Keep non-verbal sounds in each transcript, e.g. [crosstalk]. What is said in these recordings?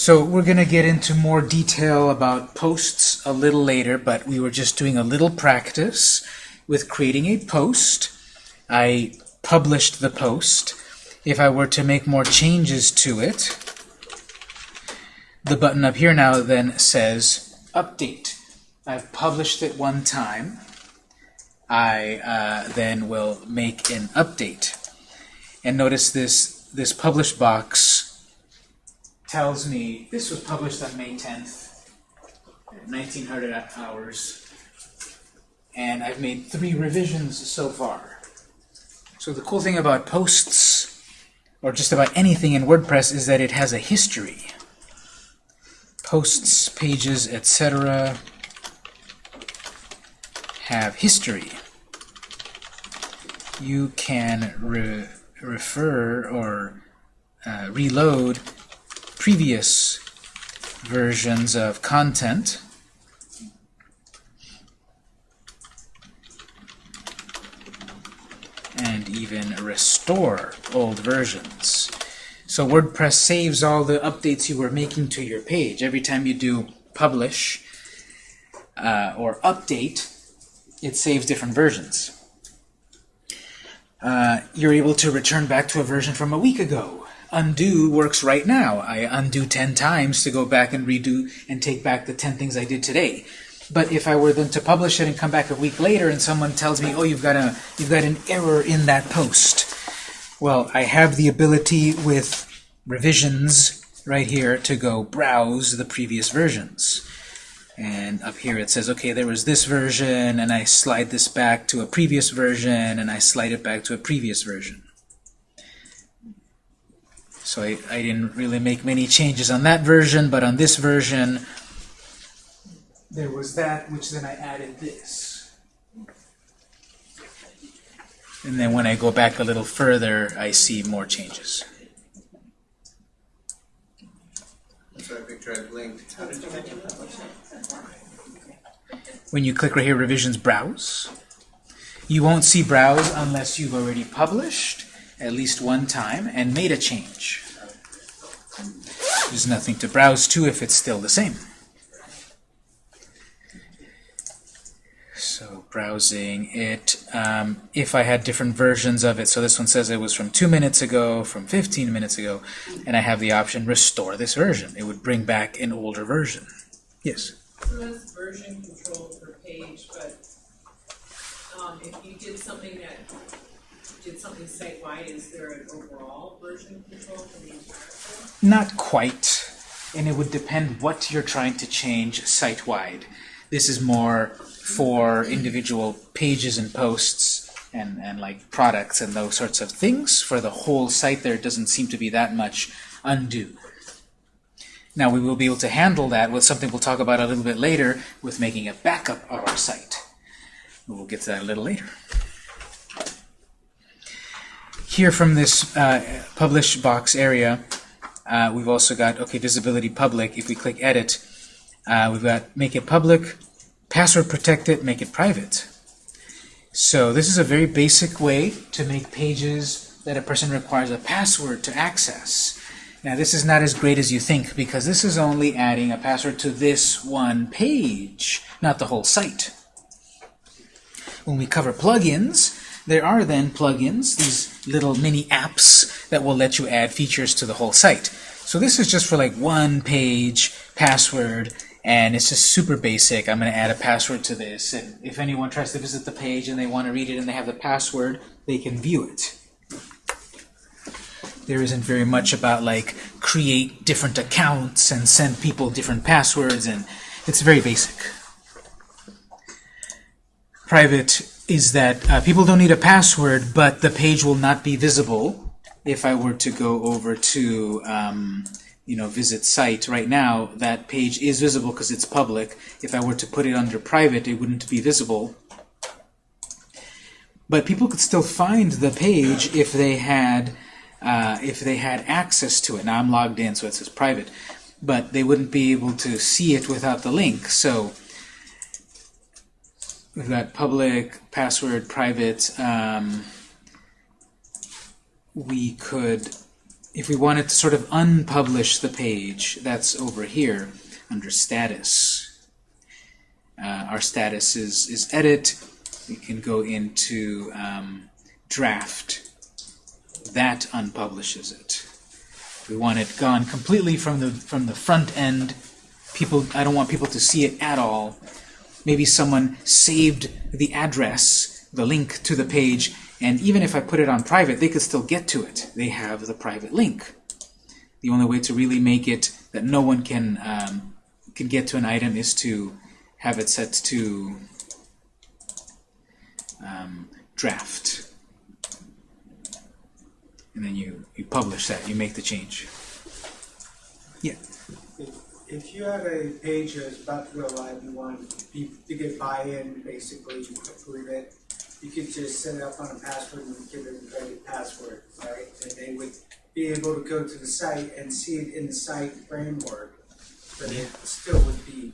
So we're going to get into more detail about posts a little later, but we were just doing a little practice with creating a post. I published the post. If I were to make more changes to it, the button up here now then says Update. I've published it one time. I uh, then will make an update. And notice this, this publish box tells me this was published on May 10th, 1900 hours, and I've made three revisions so far. So the cool thing about posts, or just about anything in WordPress, is that it has a history. Posts, pages, etc. have history. You can re refer or uh, reload previous versions of content and even restore old versions. So WordPress saves all the updates you were making to your page. Every time you do publish uh, or update, it saves different versions. Uh, you're able to return back to a version from a week ago undo works right now. I undo 10 times to go back and redo and take back the 10 things I did today. But if I were then to publish it and come back a week later and someone tells me, oh, you've got, a, you've got an error in that post, well, I have the ability with revisions right here to go browse the previous versions. And up here it says, okay, there was this version, and I slide this back to a previous version, and I slide it back to a previous version. So I, I didn't really make many changes on that version, but on this version, there was that, which then I added this. And then when I go back a little further, I see more changes. When you click right here, Revisions Browse, you won't see Browse unless you've already published at least one time and made a change. There's nothing to browse to if it's still the same. So browsing it, um, if I had different versions of it, so this one says it was from 2 minutes ago, from 15 minutes ago, and I have the option restore this version. It would bring back an older version. Yes? So that's version control per page, but um, if you did something that did something site-wide, is there an overall version control for the entire? Not quite. And it would depend what you're trying to change site-wide. This is more for individual pages and posts and, and like products and those sorts of things. For the whole site there doesn't seem to be that much undo. Now we will be able to handle that with something we'll talk about a little bit later with making a backup of our site. We'll get to that a little later. Here from this uh, publish box area, uh, we've also got, okay, visibility public. If we click edit, uh, we've got make it public, password protected, make it private. So this is a very basic way to make pages that a person requires a password to access. Now this is not as great as you think because this is only adding a password to this one page, not the whole site. When we cover plugins, there are then plugins, these little mini apps that will let you add features to the whole site. So this is just for like one page password and it's just super basic. I'm going to add a password to this and if anyone tries to visit the page and they want to read it and they have the password, they can view it. There isn't very much about like create different accounts and send people different passwords and it's very basic. Private is that uh, people don't need a password, but the page will not be visible if I were to go over to um, you know, visit site right now, that page is visible because it's public. If I were to put it under private, it wouldn't be visible. But people could still find the page if they had uh, if they had access to it. Now I'm logged in, so it says private, but they wouldn't be able to see it without the link. So we've got public, password, private. Um, we could if we wanted to sort of unpublish the page, that's over here under status. Uh, our status is, is edit. We can go into um, draft. That unpublishes it. We want it gone completely from the from the front end. People, I don't want people to see it at all. Maybe someone saved the address, the link to the page, and even if I put it on private, they could still get to it. They have the private link. The only way to really make it that no one can um, can get to an item is to have it set to um, draft. And then you, you publish that, you make the change. Yeah. If, you have a page that's about to go live, you want people to get buy-in, basically approve it, you could just set it up on a password and give it a credit password, right? And they would be able to go to the site and see it in the site framework, but it still would be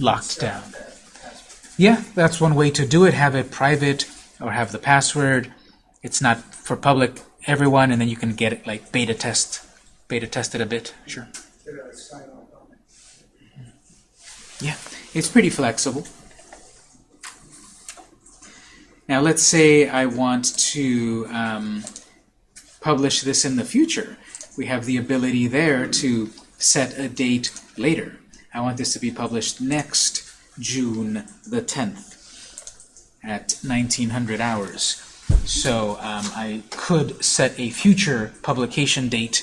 Locked down. that. Yeah, that's one way to do it. Have it private or have the password. It's not for public everyone, and then you can get it like beta test, beta test it a bit. Sure. Get a sign off on it. Yeah, it's pretty flexible. Now let's say I want to um, publish this in the future. We have the ability there to set a date later. I want this to be published next June the 10th at 1900 hours. So um, I could set a future publication date.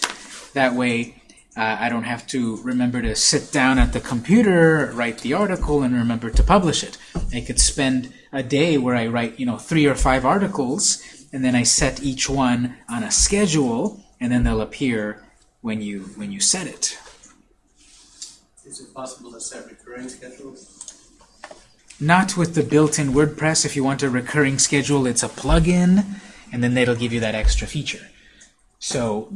That way uh, I don't have to remember to sit down at the computer, write the article, and remember to publish it. I could spend a day where I write, you know, three or five articles, and then I set each one on a schedule, and then they'll appear when you when you set it. Is it possible to set recurring schedules? Not with the built-in WordPress. If you want a recurring schedule, it's a plugin, and then it'll give you that extra feature. So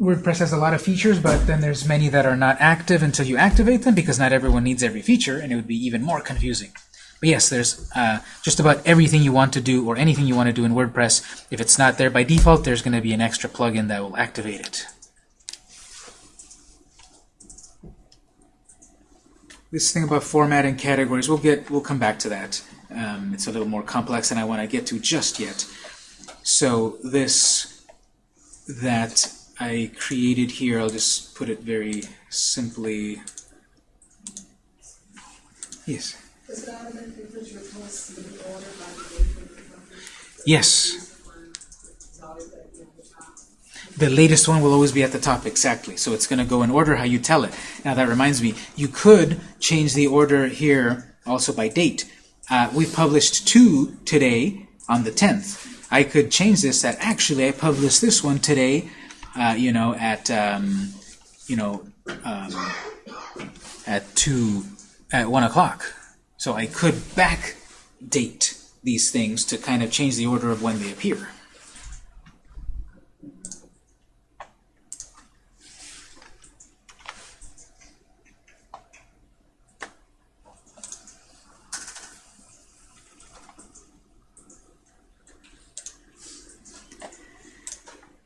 WordPress has a lot of features, but then there's many that are not active until you activate them because not everyone needs every feature, and it would be even more confusing. But yes, there's uh, just about everything you want to do or anything you want to do in WordPress. If it's not there by default, there's going to be an extra plugin that will activate it. This thing about formatting categories, we'll get, we'll come back to that. Um, it's a little more complex than I want to get to just yet. So this that I created here, I'll just put it very simply. Yes. Yes. The latest one will always be at the top, exactly. So it's going to go in order how you tell it. Now that reminds me, you could change the order here also by date. Uh, we published two today on the 10th. I could change this that actually I published this one today, uh, you know, at, um, you know, um, at 2, at 1 o'clock. So I could back date these things to kind of change the order of when they appear.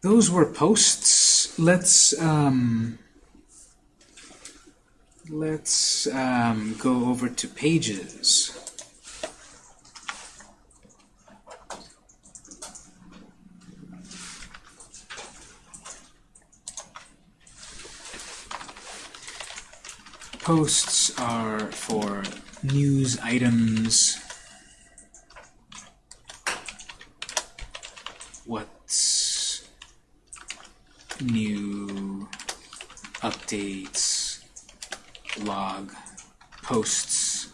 Those were posts. Let's um, let's um, go over to pages. Posts are for news items. What's new updates, log, posts,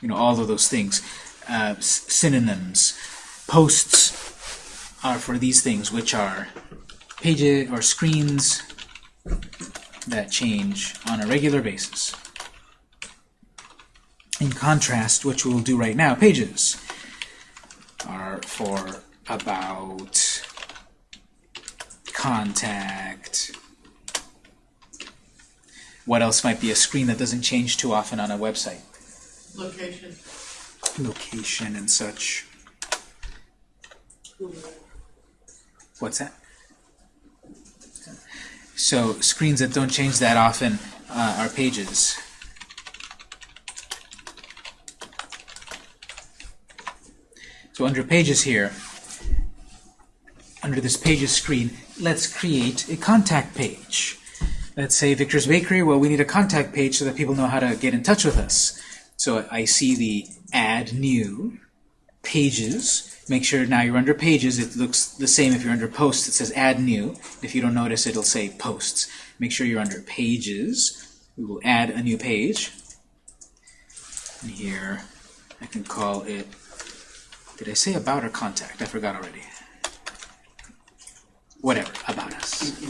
you know, all of those things. Uh, synonyms. Posts are for these things, which are pages or screens that change on a regular basis. In contrast, which we'll do right now, pages are for about, contact. What else might be a screen that doesn't change too often on a website? Location. Location and such. What's that? So screens that don't change that often uh, are pages. So under pages here, under this pages screen, let's create a contact page. Let's say Victor's Bakery, well, we need a contact page so that people know how to get in touch with us. So I see the add new pages. Make sure now you're under pages. It looks the same if you're under posts. It says add new. If you don't notice, it'll say posts. Make sure you're under pages. We will add a new page. And here, I can call it, did I say about or contact? I forgot already. Whatever, about us.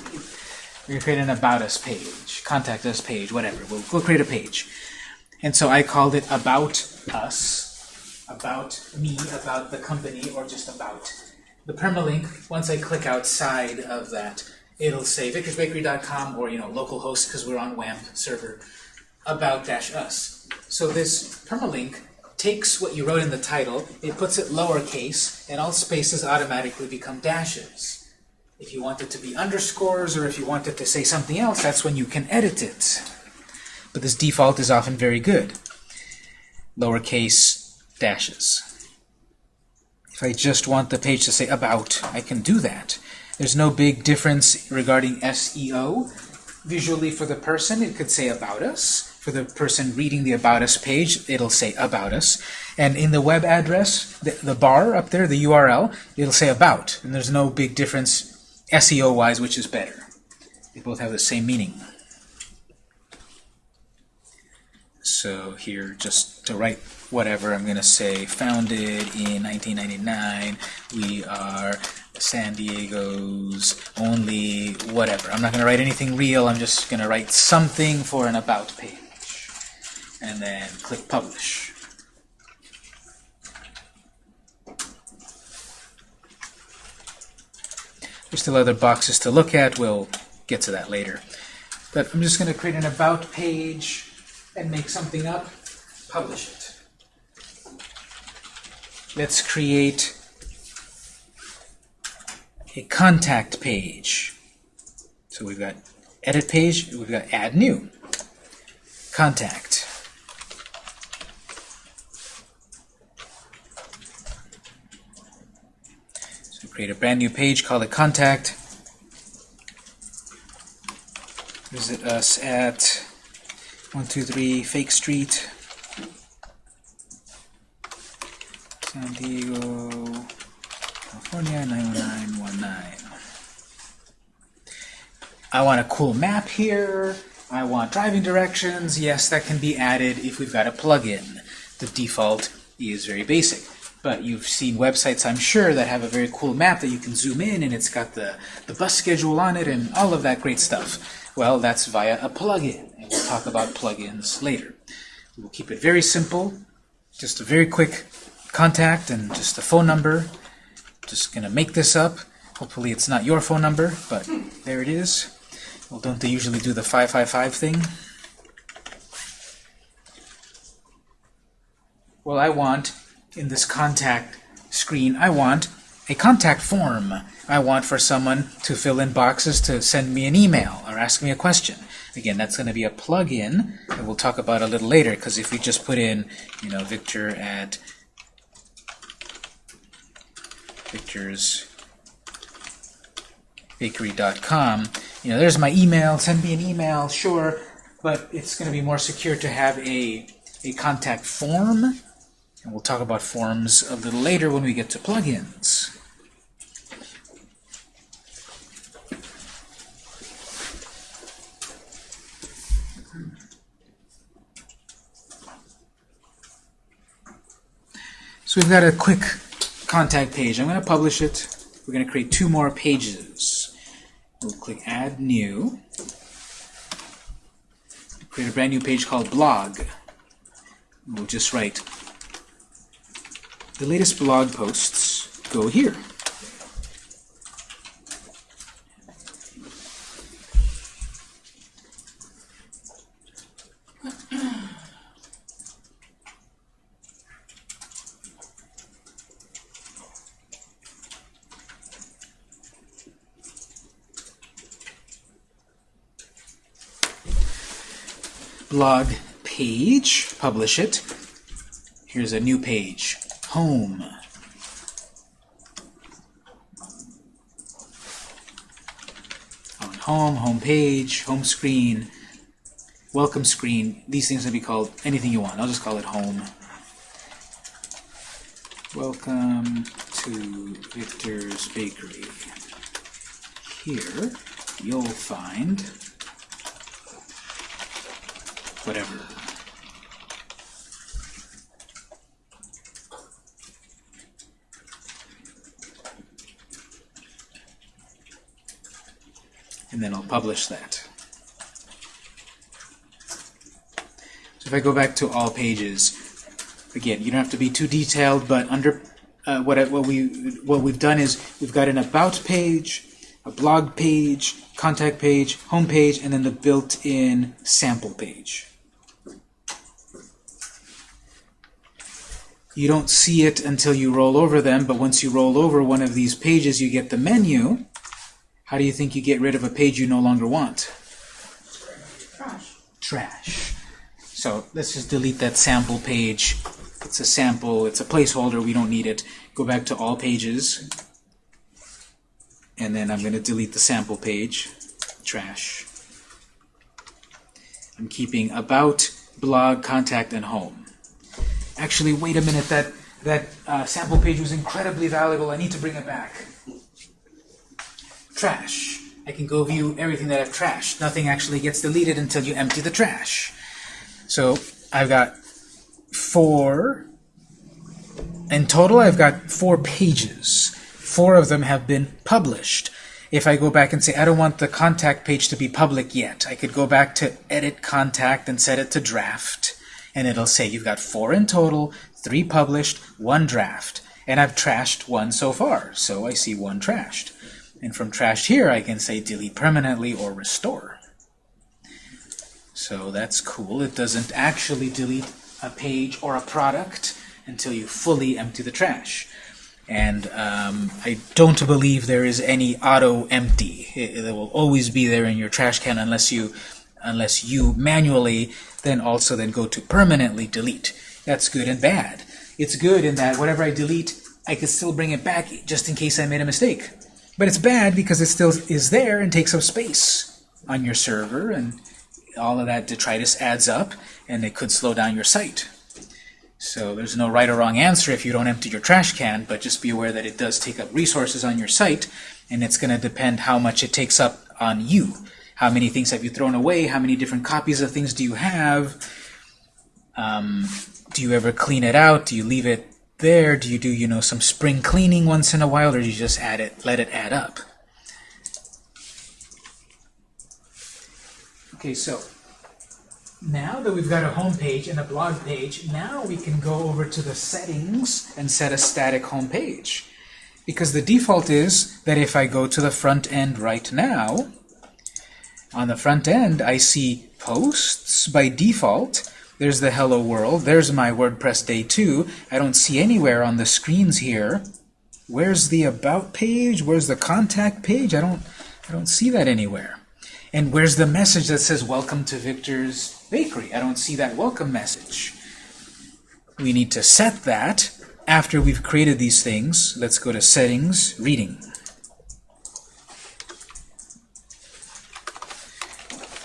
We're going to create an about us page, contact us page, whatever. We'll, we'll create a page. And so I called it about us, about me, about the company, or just about. The permalink, once I click outside of that, it'll say victorsbakery.com or you know localhost because we're on WAMP server about dash us. So this permalink takes what you wrote in the title, it puts it lowercase, and all spaces automatically become dashes. If you want it to be underscores or if you want it to say something else, that's when you can edit it. But this default is often very good. Lowercase dashes. If I just want the page to say about, I can do that. There's no big difference regarding SEO. Visually for the person, it could say about us. For the person reading the About Us page, it'll say About Us. And in the web address, the, the bar up there, the URL, it'll say About. And there's no big difference SEO-wise which is better. They both have the same meaning. So here, just to write whatever, I'm going to say founded in 1999. We are San Diego's only whatever. I'm not going to write anything real. I'm just going to write something for an about page. And then click publish. There's still other boxes to look at. We'll get to that later. But I'm just going to create an about page and make something up, publish it. Let's create a contact page. So we've got edit page, we've got add new, contact. So create a brand new page, call it contact. Visit us at 123 Fake Street, San Diego, California 90919. I want a cool map here. I want driving directions. Yes, that can be added if we've got a plugin. The default is very basic. But you've seen websites, I'm sure, that have a very cool map that you can zoom in and it's got the, the bus schedule on it and all of that great stuff. Well, that's via a plugin, and we'll talk about plugins later. We'll keep it very simple, just a very quick contact and just a phone number. Just going to make this up. Hopefully it's not your phone number, but there it is. Well, don't they usually do the 555 thing? Well, I want, in this contact screen, I want a contact form. I want for someone to fill in boxes to send me an email or ask me a question. Again, that's going to be a plug-in that we'll talk about a little later, because if we just put in, you know, Victor at Victor's bakery.com. You know, there's my email. Send me an email, sure, but it's going to be more secure to have a a contact form, and we'll talk about forms a little later when we get to plugins. So we've got a quick contact page. I'm going to publish it. We're going to create two more pages. We'll click Add New. Create a brand new page called Blog. We'll just write the latest blog posts go here. Blog page, publish it. Here's a new page, home. On home, home page, home screen, welcome screen. These things can be called anything you want. I'll just call it home. Welcome to Victor's Bakery. Here you'll find whatever. And then I'll publish that. So if I go back to all pages, again, you don't have to be too detailed, but under uh, what I, what we what we've done is we've got an about page, a blog page, contact page, home page, and then the built-in sample page. You don't see it until you roll over them, but once you roll over one of these pages, you get the menu. How do you think you get rid of a page you no longer want? Trash. Trash. So let's just delete that sample page. It's a sample, it's a placeholder, we don't need it. Go back to all pages. And then I'm going to delete the sample page. Trash. I'm keeping about, blog, contact, and home. Actually, wait a minute, that, that uh, sample page was incredibly valuable. I need to bring it back. Trash. I can go view everything that I've trashed. Nothing actually gets deleted until you empty the trash. So I've got four, in total I've got four pages. Four of them have been published. If I go back and say, I don't want the contact page to be public yet, I could go back to edit contact and set it to draft. And it'll say you've got four in total, three published, one draft. And I've trashed one so far, so I see one trashed. And from trashed here, I can say delete permanently or restore. So that's cool. It doesn't actually delete a page or a product until you fully empty the trash. And um, I don't believe there is any auto empty. It, it will always be there in your trash can unless you unless you manually then also then go to permanently delete. That's good and bad. It's good in that whatever I delete, I can still bring it back just in case I made a mistake. But it's bad because it still is there and takes up space on your server and all of that detritus adds up and it could slow down your site. So there's no right or wrong answer if you don't empty your trash can, but just be aware that it does take up resources on your site, and it's going to depend how much it takes up on you. How many things have you thrown away? How many different copies of things do you have? Um, do you ever clean it out? Do you leave it there? Do you do, you know, some spring cleaning once in a while, or do you just add it, let it add up? Okay, so now that we've got a home page and a blog page, now we can go over to the settings and set a static home page. Because the default is that if I go to the front end right now, on the front end I see posts by default. There's the hello world. There's my WordPress day 2. I don't see anywhere on the screens here. Where's the about page? Where's the contact page? I don't I don't see that anywhere. And where's the message that says welcome to Victor's Bakery? I don't see that welcome message. We need to set that after we've created these things. Let's go to settings, reading.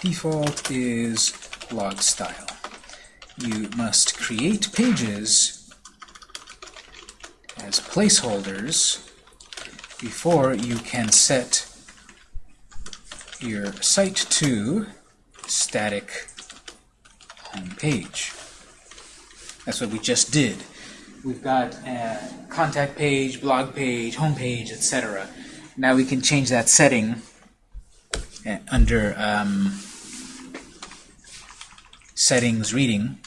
Default is blog style. You must create pages as placeholders before you can set your site to static home page. That's what we just did. We've got a contact page, blog page, home page, etc. Now we can change that setting uh, under um, settings reading.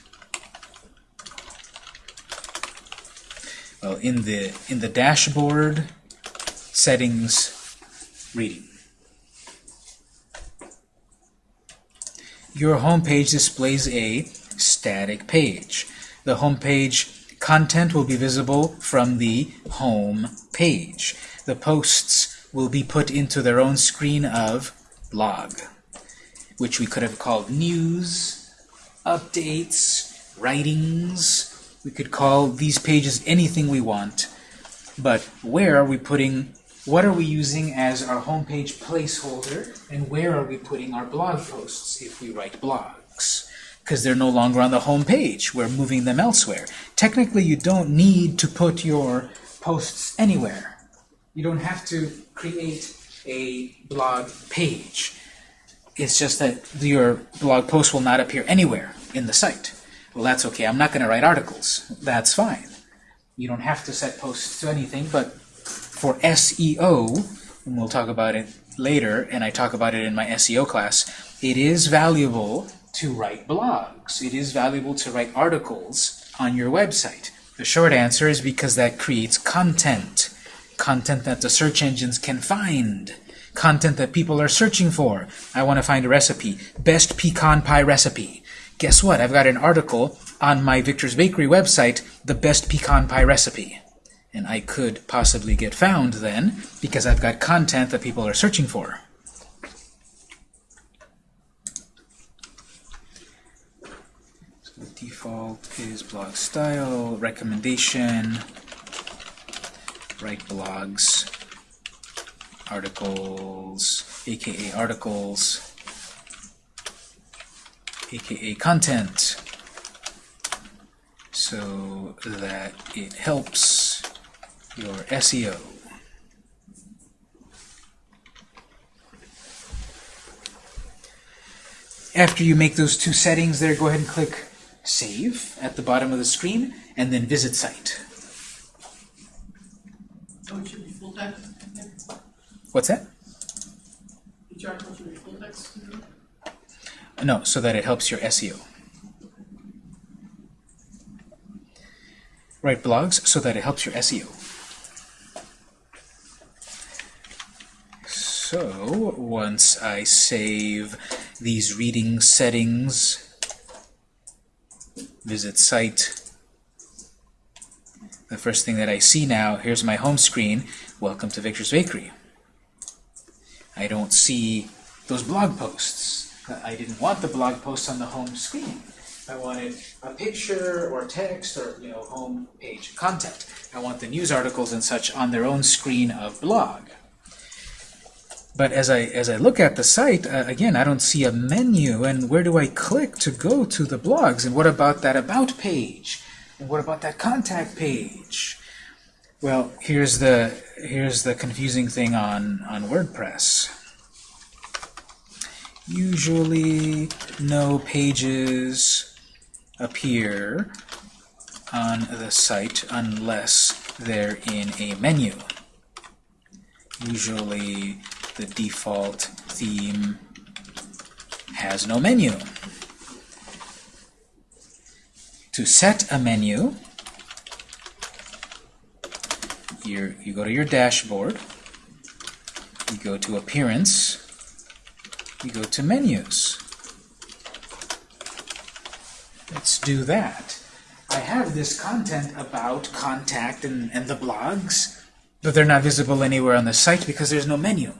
Well, in the in the dashboard settings reading. Your home page displays a static page. The home page content will be visible from the home page. The posts will be put into their own screen of blog, which we could have called news, updates, writings. We could call these pages anything we want. But where are we putting, what are we using as our homepage placeholder, and where are we putting our blog posts if we write blogs? Because they're no longer on the home page. We're moving them elsewhere. Technically, you don't need to put your posts anywhere. You don't have to create a blog page. It's just that your blog post will not appear anywhere in the site. Well, that's okay. I'm not going to write articles. That's fine. You don't have to set posts to anything, but for SEO, and we'll talk about it later, and I talk about it in my SEO class, it is valuable to write blogs. It is valuable to write articles on your website. The short answer is because that creates content. Content that the search engines can find. Content that people are searching for. I want to find a recipe. Best pecan pie recipe. Guess what? I've got an article on my Victor's Bakery website, the best pecan pie recipe. And I could possibly get found then because I've got content that people are searching for. So the default is blog style, recommendation, write blogs, articles, aka articles, aka content, so that it helps your SEO. After you make those two settings there, go ahead and click Save at the bottom of the screen, and then Visit Site. Oh, it should be full text? What's that? No, so that it helps your SEO. Write blogs so that it helps your SEO. So once I save these reading settings, visit site, the first thing that I see now, here's my home screen, welcome to Victor's Bakery. I don't see those blog posts. I didn't want the blog posts on the home screen. I wanted a picture or text or you know home page content. I want the news articles and such on their own screen of blog. But as I as I look at the site uh, again, I don't see a menu. And where do I click to go to the blogs? And what about that about page? And what about that contact page? Well, here's the here's the confusing thing on on WordPress. Usually, no pages appear on the site unless they're in a menu. Usually, the default theme has no menu. To set a menu, you you go to your dashboard, you go to Appearance, you go to Menus. Let's do that. I have this content about contact and, and the blogs, but they're not visible anywhere on the site because there's no menu.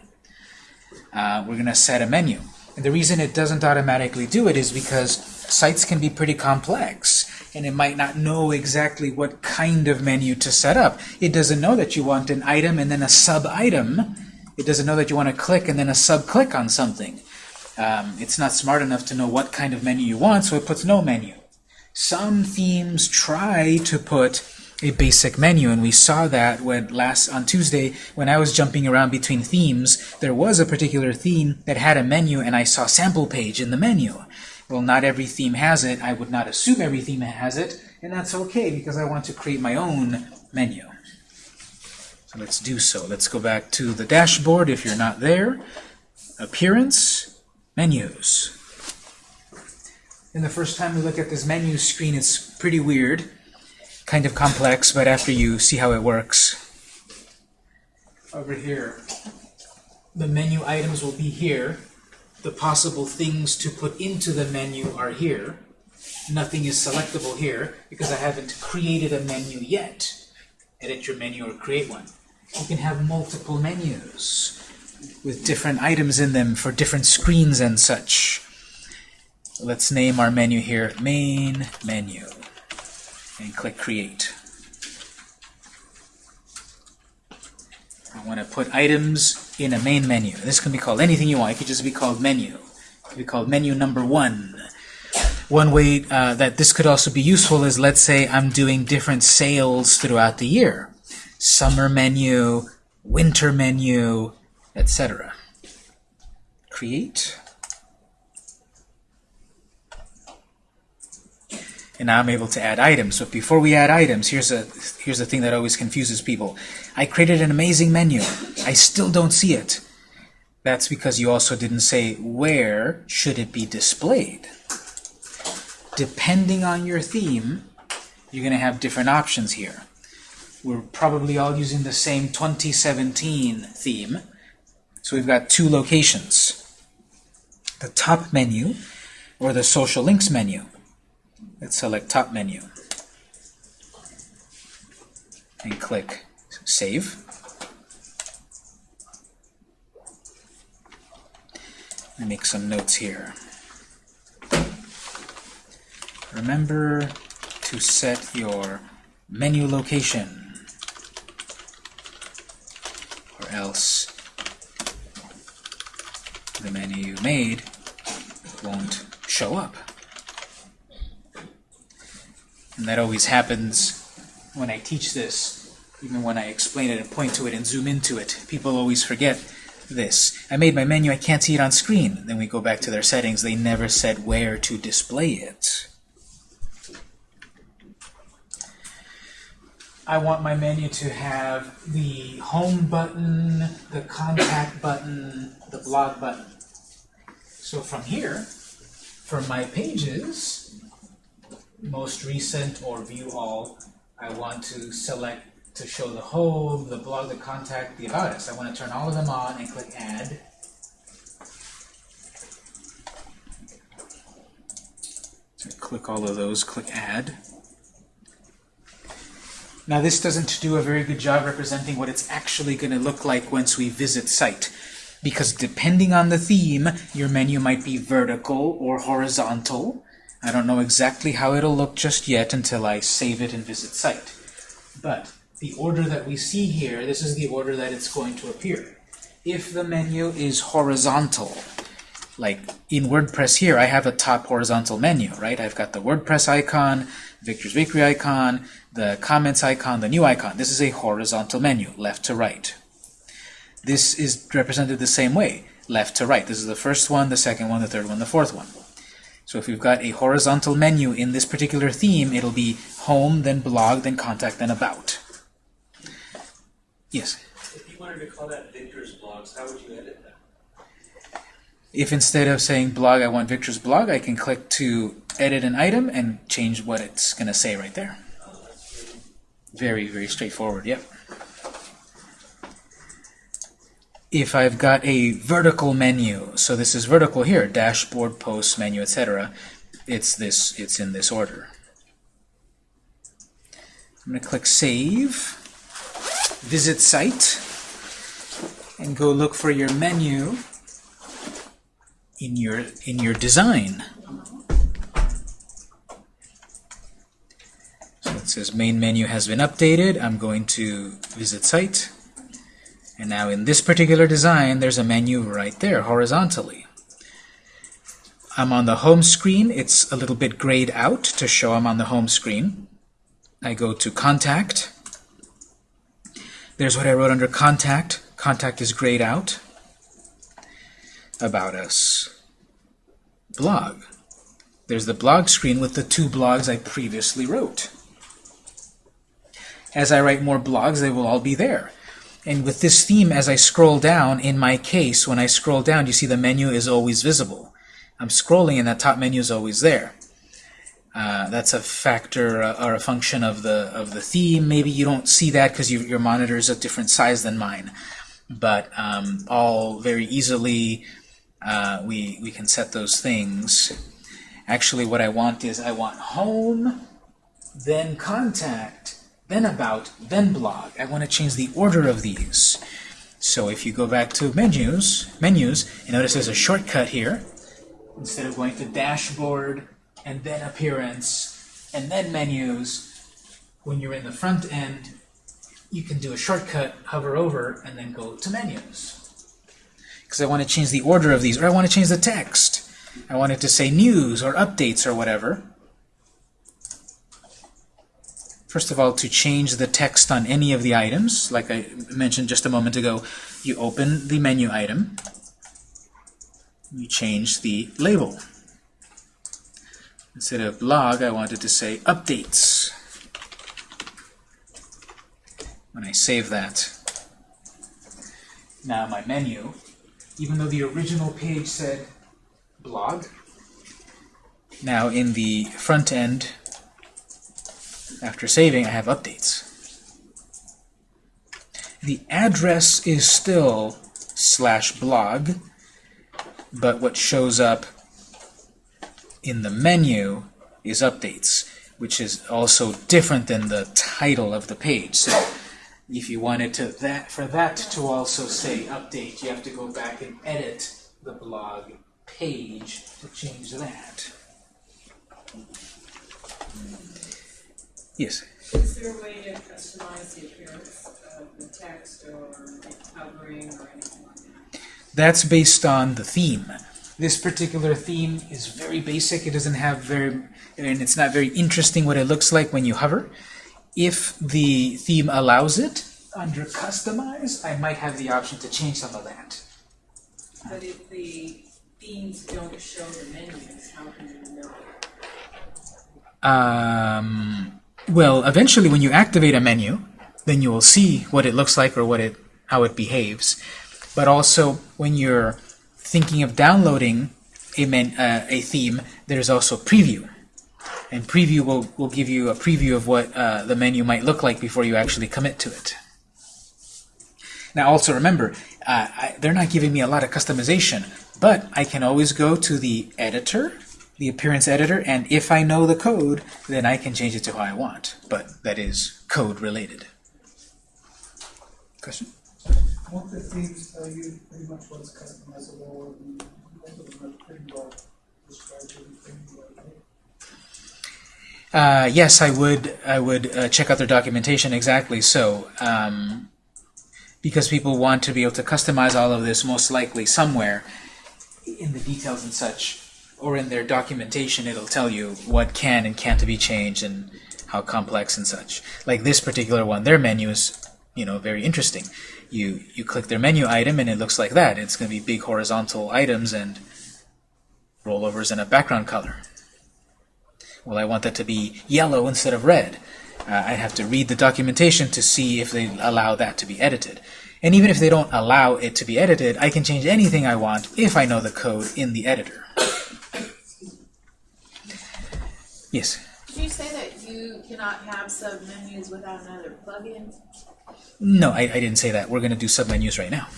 Uh, we're going to set a menu. And the reason it doesn't automatically do it is because sites can be pretty complex, and it might not know exactly what kind of menu to set up. It doesn't know that you want an item and then a sub-item. It doesn't know that you want to click and then a sub-click on something. Um, it's not smart enough to know what kind of menu you want, so it puts no menu. Some themes try to put a basic menu, and we saw that when last on Tuesday when I was jumping around between themes. There was a particular theme that had a menu, and I saw sample page in the menu. Well, not every theme has it. I would not assume every theme has it, and that's okay because I want to create my own menu. So let's do so. Let's go back to the dashboard if you're not there. Appearance, menus. And the first time we look at this menu screen, it's pretty weird, kind of complex, but after you see how it works. Over here, the menu items will be here. The possible things to put into the menu are here. Nothing is selectable here because I haven't created a menu yet. Edit your menu or create one. You can have multiple menus with different items in them for different screens and such. let's name our menu here main menu and click create. I want to put items in a main menu. This can be called anything you want. It could just be called menu. It could be called menu number one. One way uh, that this could also be useful is let's say I'm doing different sales throughout the year. Summer menu, winter menu, etc. Create. And now I'm able to add items. But before we add items, here's a here's the thing that always confuses people. I created an amazing menu. I still don't see it. That's because you also didn't say where should it be displayed. Depending on your theme, you're going to have different options here. We're probably all using the same 2017 theme. So we've got two locations. The top menu or the social links menu. Let's select top menu and click Save. Me make some notes here. Remember to set your menu location or else the menu you made won't show up. And that always happens when I teach this, even when I explain it and point to it and zoom into it. People always forget this. I made my menu, I can't see it on screen. Then we go back to their settings, they never said where to display it. I want my menu to have the home button, the contact button, the blog button. So from here, for my pages, most recent or view all, I want to select to show the home, the blog, the contact, the about us. I want to turn all of them on and click add. So click all of those, click add. Now this doesn't do a very good job representing what it's actually going to look like once we visit site. Because depending on the theme, your menu might be vertical or horizontal. I don't know exactly how it'll look just yet until I save it and visit site. But the order that we see here, this is the order that it's going to appear. If the menu is horizontal, like in WordPress here, I have a top horizontal menu, right? I've got the WordPress icon, Victor's Bakery icon, the comments icon, the new icon. This is a horizontal menu, left to right. This is represented the same way, left to right. This is the first one, the second one, the third one, the fourth one. So if you've got a horizontal menu in this particular theme, it'll be home, then blog, then contact, then about. Yes? If you wanted to call that Victor's Blogs, how would you edit that? If instead of saying blog, I want Victor's blog, I can click to edit an item and change what it's going to say right there. Oh, very, very straightforward, yep. If I've got a vertical menu, so this is vertical here, dashboard, post, menu, etc., it's this, it's in this order. I'm going to click Save, visit site, and go look for your menu in your in your design. So it says main menu has been updated. I'm going to visit site. And now in this particular design, there's a menu right there, horizontally. I'm on the home screen. It's a little bit grayed out to show I'm on the home screen. I go to Contact. There's what I wrote under Contact. Contact is grayed out. About Us. Blog. There's the blog screen with the two blogs I previously wrote. As I write more blogs, they will all be there. And with this theme, as I scroll down, in my case, when I scroll down, you see the menu is always visible. I'm scrolling and that top menu is always there. Uh, that's a factor uh, or a function of the of the theme. Maybe you don't see that because you, your monitor is a different size than mine. But um, all very easily, uh, we we can set those things. Actually, what I want is I want home, then contact, then about, then blog. I want to change the order of these. So if you go back to menus, menus, you notice there's a shortcut here. instead of going to dashboard and then appearance and then menus, when you're in the front end, you can do a shortcut, hover over, and then go to menus. Because I want to change the order of these, or I want to change the text. I want it to say news or updates or whatever. First of all, to change the text on any of the items, like I mentioned just a moment ago, you open the menu item, you change the label. Instead of blog, I wanted to say updates. When I save that, now my menu, even though the original page said blog, now in the front end, after saving, I have updates. The address is still slash blog, but what shows up in the menu is updates, which is also different than the title of the page. So if you wanted to that for that to also say update, you have to go back and edit the blog page to change that. Yes. Is there a way to customize the appearance of the text or covering or anything like that? That's based on the theme. This particular theme is very basic. It doesn't have very, and it's not very interesting what it looks like when you hover. If the theme allows it, under Customize, I might have the option to change some of that. But if the themes don't show the menus, how can you know? Um, well, eventually when you activate a menu, then you will see what it looks like or what it, how it behaves. But also, when you're thinking of downloading a, men, uh, a theme, there's also preview. And preview will, will give you a preview of what uh, the menu might look like before you actually commit to it. Now also remember, uh, I, they're not giving me a lot of customization, but I can always go to the editor, the appearance editor, and if I know the code, then I can change it to how I want. But that is code related. Question? Won't the themes tell you pretty much what's customizable and most of them are pretty well described everything? Uh, yes, I would. I would uh, check out their documentation exactly. So, um, because people want to be able to customize all of this, most likely somewhere in the details and such, or in their documentation, it'll tell you what can and can't be changed and how complex and such. Like this particular one, their menu is, you know, very interesting. You you click their menu item and it looks like that. It's going to be big horizontal items and rollovers and a background color. Well, I want that to be yellow instead of red. Uh, I have to read the documentation to see if they allow that to be edited. And even if they don't allow it to be edited, I can change anything I want if I know the code in the editor. Yes? Did you say that you cannot have submenus without another plugin? No, I, I didn't say that. We're going to do submenus right now.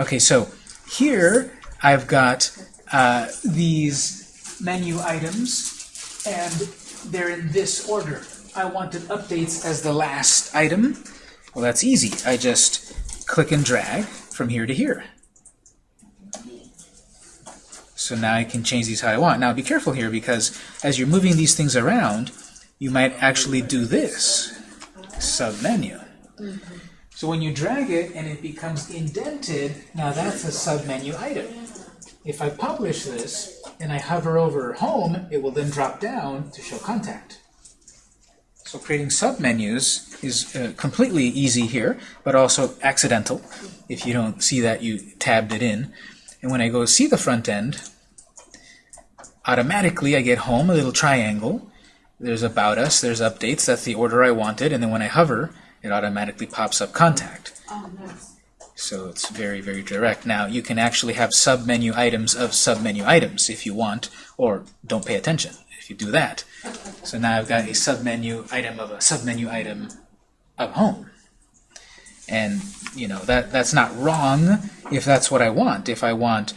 Okay, so here I've got uh, these menu items, and they're in this order. I wanted updates as the last item. Well, that's easy. I just click and drag from here to here. So now I can change these how I want. Now be careful here because as you're moving these things around, you might actually do this, submenu. So when you drag it and it becomes indented, now that's a submenu item. If I publish this and I hover over home, it will then drop down to show contact. So creating submenus is uh, completely easy here, but also accidental. If you don't see that, you tabbed it in. And when I go see the front end, automatically I get home, a little triangle. There's about us, there's updates, that's the order I wanted, and then when I hover, it automatically pops up contact. Oh, nice. So it's very, very direct. Now, you can actually have submenu items of submenu items if you want, or don't pay attention if you do that. [laughs] So now I've got a submenu item of a submenu item of home. And, you know, that that's not wrong if that's what I want. If I want,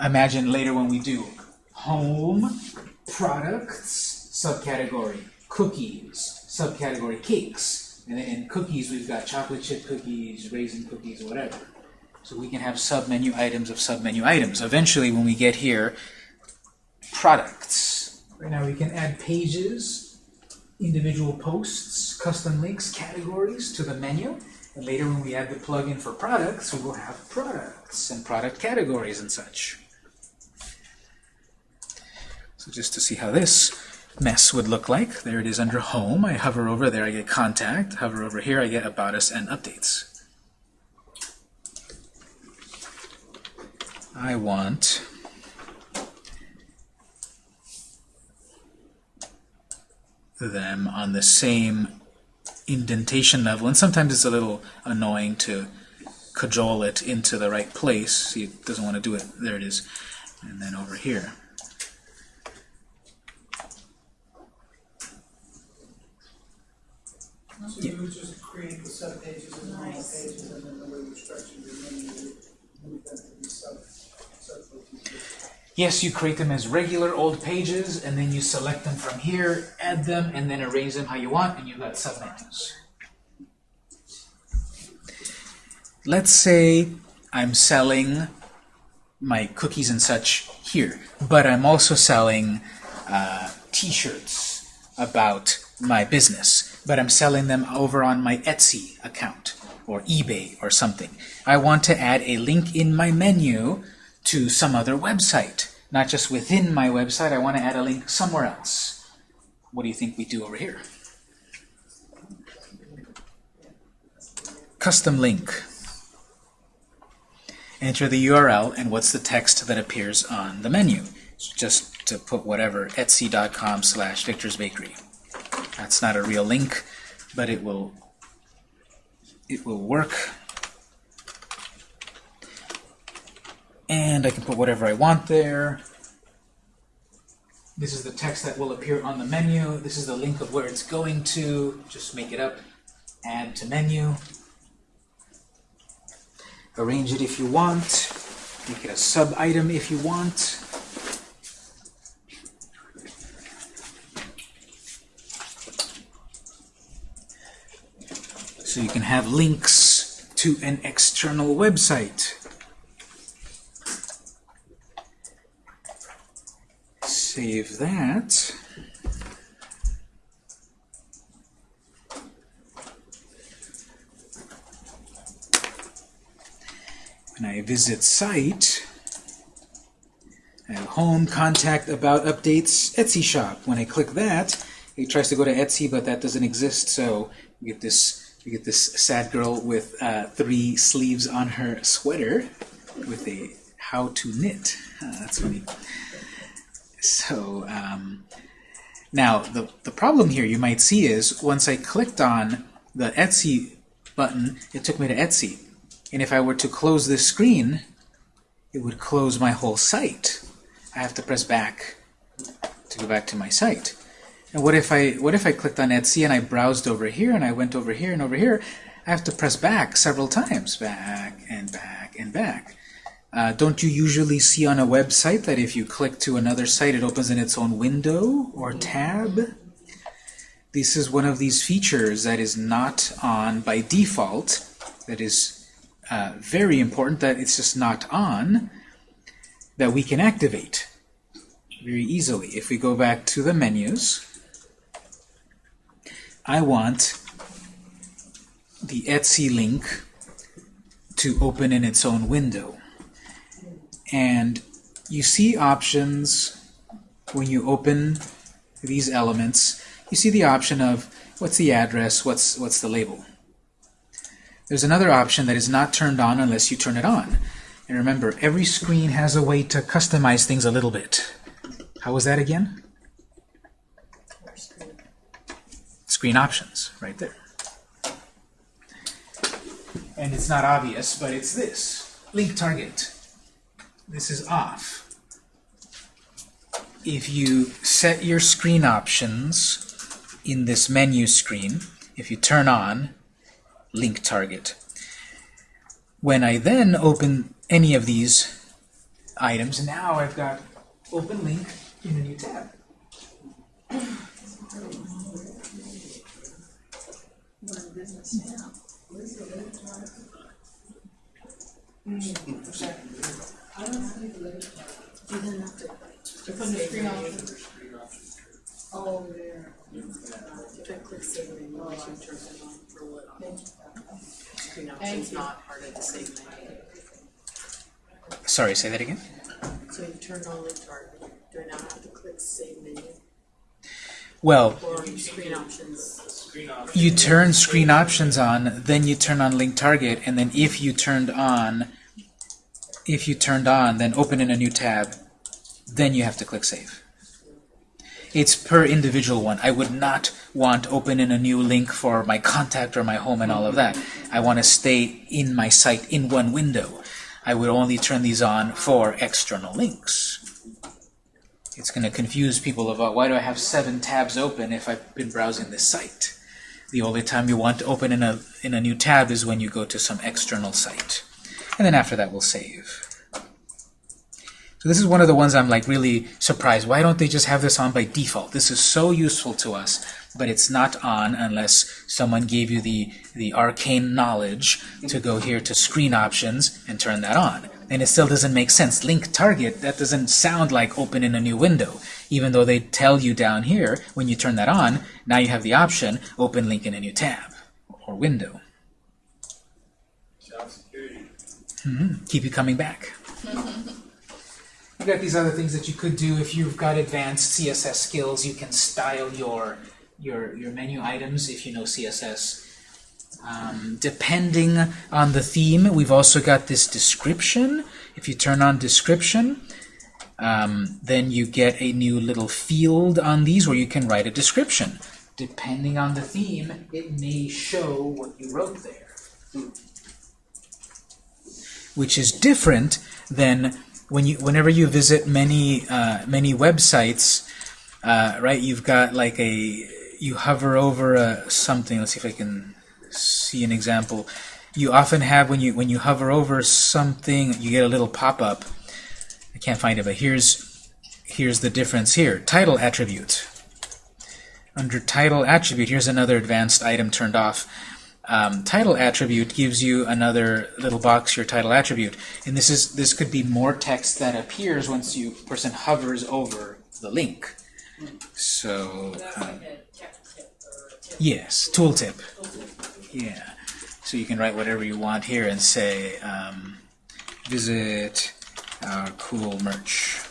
imagine later when we do home, products, subcategory, cookies, subcategory cakes. And in cookies, we've got chocolate chip cookies, raisin cookies, whatever. So we can have submenu items of submenu items. Eventually, when we get here products. Right now we can add pages, individual posts, custom links, categories to the menu. And later when we add the plugin for products, we will have products and product categories and such. So just to see how this mess would look like, there it is under Home. I hover over there, I get Contact. Hover over here, I get About Us and Updates. I want them on the same indentation level, and sometimes it's a little annoying to cajole it into the right place. See, it doesn't want to do it. There it is. And then over here. So you would just create the sub pages and Nice. pages, and then the way you structure your menu, move to be. Yes, you create them as regular old pages, and then you select them from here, add them, and then arrange them how you want, and you've got submenus. Let's say I'm selling my cookies and such here, but I'm also selling uh, t-shirts about my business, but I'm selling them over on my Etsy account or eBay or something. I want to add a link in my menu to some other website. Not just within my website, I want to add a link somewhere else. What do you think we do over here? Custom link. Enter the URL and what's the text that appears on the menu. So just to put whatever, etsy.com slash Victor's Bakery. That's not a real link, but it will it will work. And I can put whatever I want there. This is the text that will appear on the menu. This is the link of where it's going to. Just make it up. Add to menu. Arrange it if you want. Make it a sub-item if you want. So you can have links to an external website. Save that. When I visit site, I have home, contact, about, updates, Etsy shop. When I click that, it tries to go to Etsy, but that doesn't exist, so we get this we get this sad girl with uh, three sleeves on her sweater with a how to knit. Ah, that's funny. So um, now the, the problem here you might see is once I clicked on the Etsy button, it took me to Etsy. And if I were to close this screen, it would close my whole site. I have to press back to go back to my site. And what if I what if I clicked on Etsy and I browsed over here and I went over here and over here? I have to press back several times, back and back and back. Uh, don't you usually see on a website that if you click to another site, it opens in its own window or tab? This is one of these features that is not on by default. That is uh, very important. That it's just not on. That we can activate very easily. If we go back to the menus, I want the Etsy link to open in its own window. And you see options when you open these elements. You see the option of what's the address, what's, what's the label. There's another option that is not turned on unless you turn it on. And remember, every screen has a way to customize things a little bit. How was that again? Screen options, right there. And it's not obvious, but it's this. Link target. This is off. If you set your screen options in this menu screen, if you turn on link target, when I then open any of these items, now I've got open link in a new tab. We're in business now. You didn't have to It's under screen options. Oh, there. If I click save menu, I should turn it on for what on screen options, not part of the save menu. Sorry, say that again? So you turned on link target, do I now have to click save menu Well, screen options? You turn screen options on, then you turn on link target, and then if you turned on, if you turned on, then open in a new tab, then you have to click save. It's per individual one. I would not want open in a new link for my contact or my home and all of that. I want to stay in my site in one window. I would only turn these on for external links. It's going to confuse people about why do I have seven tabs open if I've been browsing this site. The only time you want to open in a in a new tab is when you go to some external site. And then after that we'll save. So this is one of the ones I'm like really surprised. Why don't they just have this on by default? This is so useful to us, but it's not on unless someone gave you the, the arcane knowledge to go here to screen options and turn that on. And it still doesn't make sense. Link target, that doesn't sound like open in a new window. Even though they tell you down here, when you turn that on, now you have the option, open link in a new tab or window. Job security. Keep you coming back. You've got these other things that you could do if you've got advanced CSS skills. You can style your your your menu items if you know CSS. Um, depending on the theme, we've also got this description. If you turn on description, um, then you get a new little field on these where you can write a description. Depending on the theme, it may show what you wrote there which is different than when you whenever you visit many uh, many websites uh, right you've got like a you hover over a, something. Let's see if I can see an example. You often have when you when you hover over something you get a little pop-up. I can't find it but here's here's the difference here. Title attribute. Under title attribute here's another advanced item turned off um, title attribute gives you another little box, your title attribute. And this is this could be more text that appears once you person hovers over the link. So um, yes, tooltip. Yeah. So you can write whatever you want here and say um, visit our cool merch.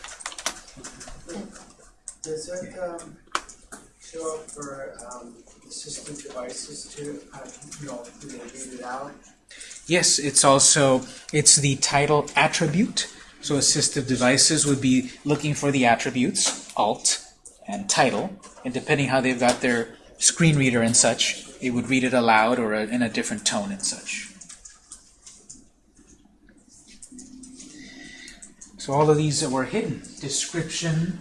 That, um, show up for, um, assistive devices? Uh, you know, read it out? Yes, it's also it's the title attribute. So assistive devices would be looking for the attributes, alt and title, and depending how they've got their screen reader and such, it would read it aloud or in a different tone and such. So all of these that were hidden. Description,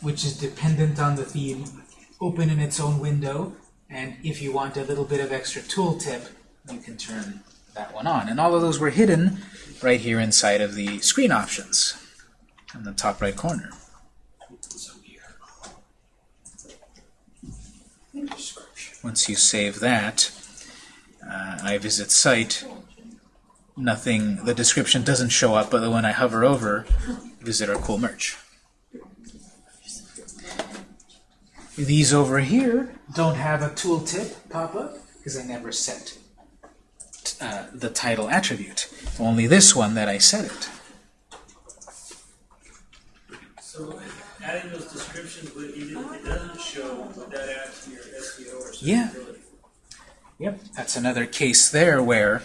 which is dependent on the theme, open in its own window, and if you want a little bit of extra tooltip, you can turn that one on. And all of those were hidden right here inside of the screen options in the top right corner. Once you save that, uh, I visit site, nothing, the description doesn't show up, but when I hover over, visit our cool merch. These over here don't have a tooltip pop-up because I never set uh, the title attribute. Only this one that I set it. So adding those descriptions, but it, doesn't show would that add to your SEO or Yeah. Yep, that's another case there where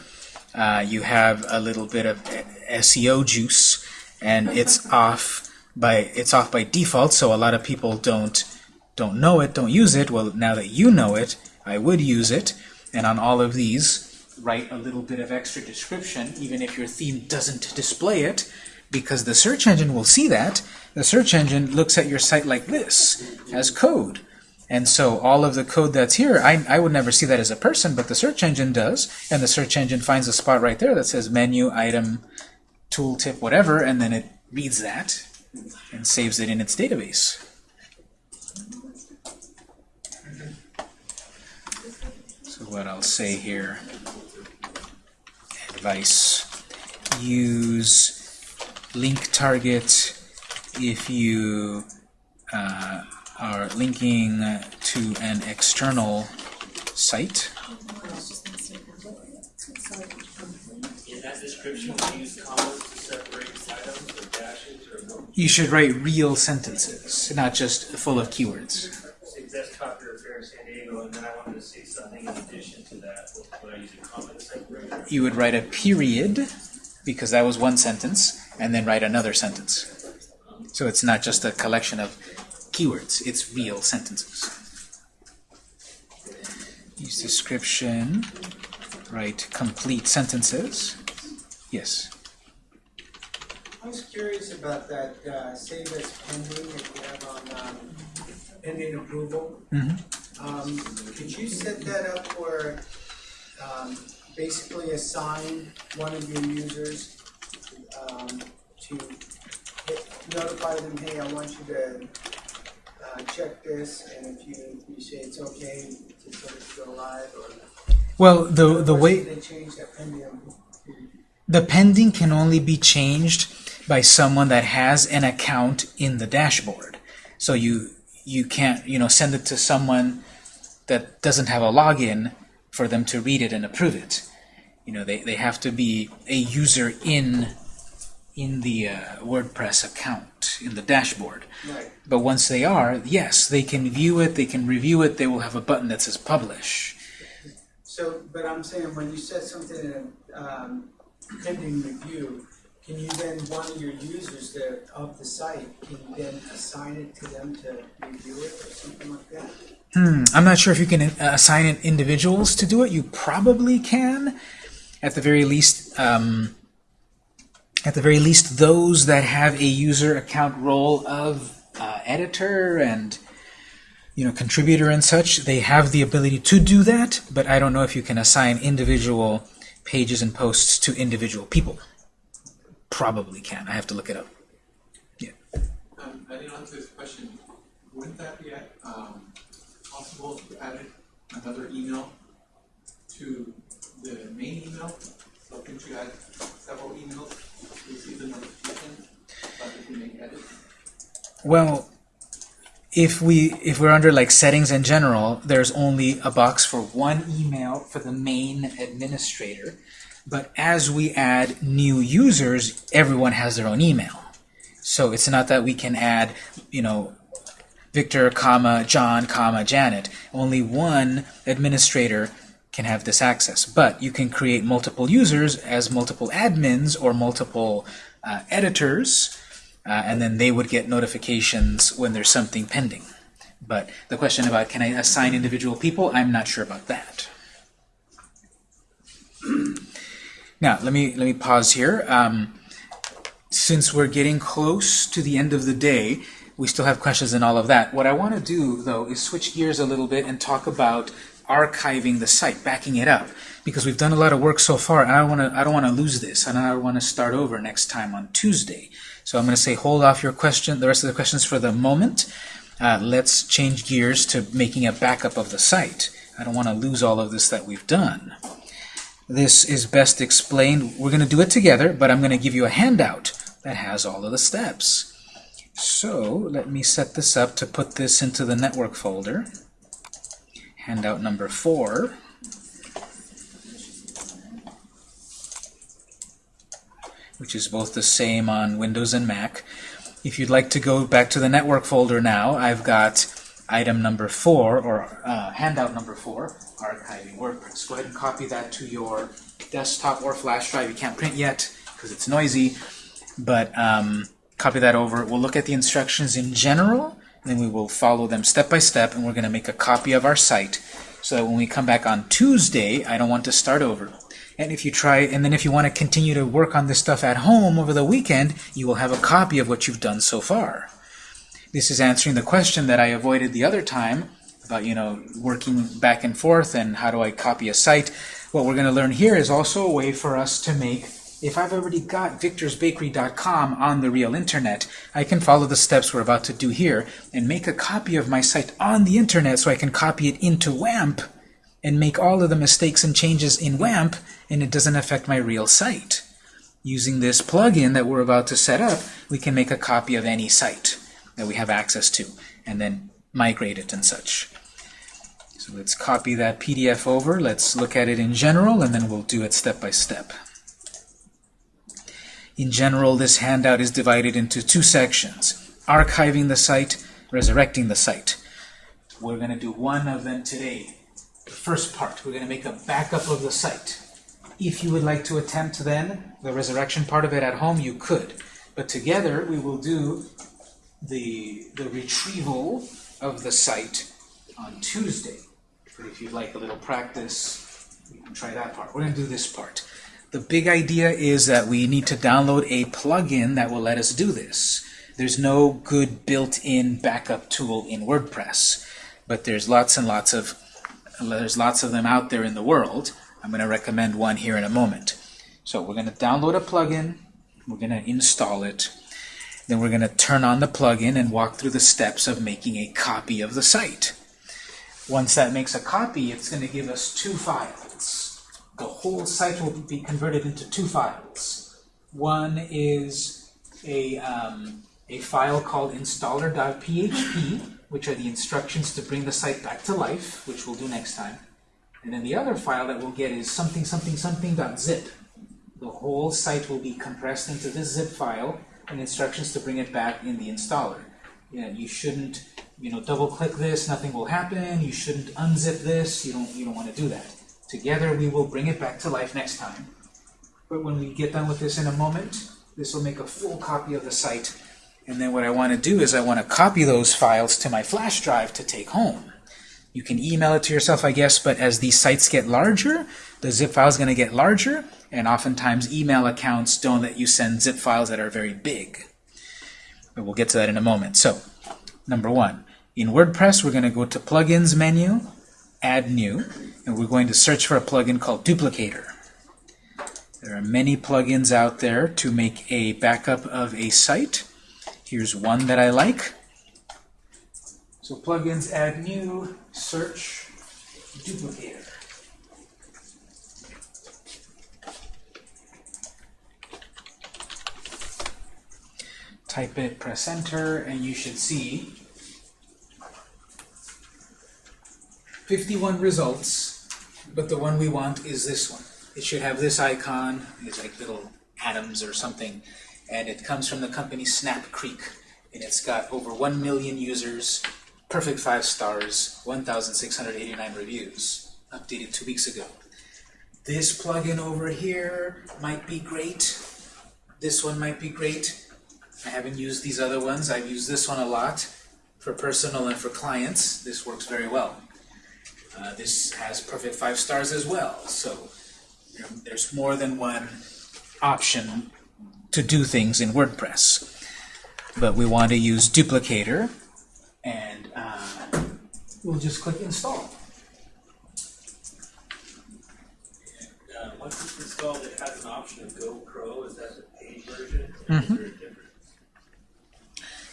uh, you have a little bit of SEO juice, and it's off by it's off by default. So a lot of people don't don't know it, don't use it. Well, now that you know it, I would use it. And on all of these, write a little bit of extra description, even if your theme doesn't display it, because the search engine will see that. The search engine looks at your site like this, as code. And so all of the code that's here, I, I would never see that as a person, but the search engine does. And the search engine finds a spot right there that says menu, item, tooltip, whatever, and then it reads that and saves it in its database. What I'll say here, advice, use link target if you uh, are linking to an external site. You should write real sentences, not just full of keywords. Say desktop repair San Diego, and then I wanted to say something in addition to that. Would I use a comma to separate? it? You would write a period, because that was one sentence, and then write another sentence. So it's not just a collection of keywords, it's real sentences. Use description, write complete sentences. Yes. I was curious about that, uh, save as pending that you have on, um, pending approval. Mhm. Um, could you set that up where, um, basically assign one of your users, um, to hit- notify them, hey, I want you to, uh, check this, and if you, you say it's okay to sort of go live, or. Well, the the way They change that pending. The pending can only be changed by someone that has an account in the dashboard. So you you can't you know send it to someone that doesn't have a login for them to read it and approve it. You know they, they have to be a user in in the uh, WordPress account in the dashboard. Right. But once they are, yes, they can view it, they can review it, they will have a button that says publish. So, but I'm saying, when you set something in um, pending review, can you then, one of your users that, of the site, can you then assign it to them to review it or something like that? Hmm, I'm not sure if you can uh, assign individuals to do it. You probably can. At the very least, um, at the very least, those that have a user account role of uh, editor and you know contributor and such, they have the ability to do that. But I don't know if you can assign individual pages and posts to individual people. Probably can. I have to look it up. Yeah. Um, didn't answer this question, wouldn't that be um, possible to add another email to the main email? So couldn't you add several emails to receive the notification about if you make edits? Well, if we if we're under like settings in general, there's only a box for one email for the main administrator. But as we add new users, everyone has their own email. So it's not that we can add, you know, Victor, comma, John, comma, Janet. Only one administrator can have this access. But you can create multiple users as multiple admins or multiple uh, editors, uh, and then they would get notifications when there's something pending. But the question about can I assign individual people, I'm not sure about that. Now, let me let me pause here. Um, since we're getting close to the end of the day, we still have questions and all of that. What I want to do, though, is switch gears a little bit and talk about archiving the site, backing it up, because we've done a lot of work so far, and I don't want to I don't want to lose this, and I don't want to start over next time on Tuesday. So I'm going to say hold off your question, the rest of the questions for the moment. Uh, let's change gears to making a backup of the site. I don't want to lose all of this that we've done. This is best explained. We're going to do it together, but I'm going to give you a handout that has all of the steps. So let me set this up to put this into the network folder. Handout number four. which is both the same on Windows and Mac. If you'd like to go back to the network folder now, I've got item number four, or uh, handout number four, archiving WordPress. Go ahead and copy that to your desktop or flash drive. You can't print yet because it's noisy, but um, copy that over. We'll look at the instructions in general, and then we will follow them step by step, and we're going to make a copy of our site so that when we come back on Tuesday, I don't want to start over. And if you try, and then if you want to continue to work on this stuff at home over the weekend, you will have a copy of what you've done so far. This is answering the question that I avoided the other time about, you know, working back and forth and how do I copy a site. What we're going to learn here is also a way for us to make, if I've already got victorsbakery.com on the real internet, I can follow the steps we're about to do here and make a copy of my site on the internet so I can copy it into WAMP and make all of the mistakes and changes in WAMP and it doesn't affect my real site. using this plugin that we're about to set up, we can make a copy of any site that we have access to, and then migrate it and such. So let's copy that PDF over, let's look at it in general, and then we'll do it step by step. In general, this handout is divided into two sections, archiving the site, resurrecting the site. We're going to do one of them today. The first part, we're going to make a backup of the site. If you would like to attempt then the resurrection part of it at home, you could. But together we will do the, the retrieval of the site on Tuesday. But if you'd like a little practice, you can try that part. We're going to do this part. The big idea is that we need to download a plugin that will let us do this. There's no good built-in backup tool in WordPress, but there's lots and lots of there's lots of them out there in the world. I'm going to recommend one here in a moment. So we're going to download a plugin, we're going to install it, then we're going to turn on the plugin and walk through the steps of making a copy of the site. Once that makes a copy, it's going to give us two files. The whole site will be converted into two files. One is a, um, a file called installer.php, which are the instructions to bring the site back to life, which we'll do next time. And then the other file that we'll get is something something something.zip. The whole site will be compressed into this zip file and instructions to bring it back in the installer. Yeah, you shouldn't, you know, double click this, nothing will happen. You shouldn't unzip this. You don't you don't want to do that. Together we will bring it back to life next time. But when we get done with this in a moment, this will make a full copy of the site. And then what I want to do is I want to copy those files to my flash drive to take home. You can email it to yourself, I guess, but as these sites get larger, the zip file is going to get larger, and oftentimes email accounts don't let you send zip files that are very big. But we'll get to that in a moment. So, number one, in WordPress, we're going to go to Plugins menu, Add New, and we're going to search for a plugin called Duplicator. There are many plugins out there to make a backup of a site. Here's one that I like. So plugins, add new, search, duplicator. Type it, press enter, and you should see 51 results, but the one we want is this one. It should have this icon, it's like little atoms or something, and it comes from the company Snap Creek, and it's got over 1 million users, perfect 5 stars, 1,689 reviews, updated two weeks ago. This plugin over here might be great. This one might be great. I haven't used these other ones. I've used this one a lot for personal and for clients. This works very well. Uh, this has perfect 5 stars as well, so you know, there's more than one option to do things in WordPress. But we want to use duplicator, and uh, we'll just click install. Uh, once it's installed, it has an option of Go Pro. Is that the paid version? A difference?